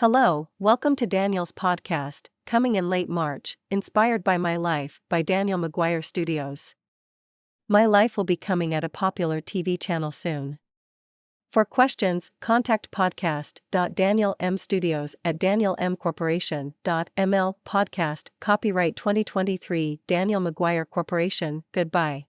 Hello, welcome to Daniel's podcast, coming in late March, inspired by My Life by Daniel McGuire Studios. My Life will be coming at a popular TV channel soon. For questions, contact podcast.danielmstudios at danielmcorporation.ml podcast copyright 2023 Daniel McGuire Corporation. Goodbye.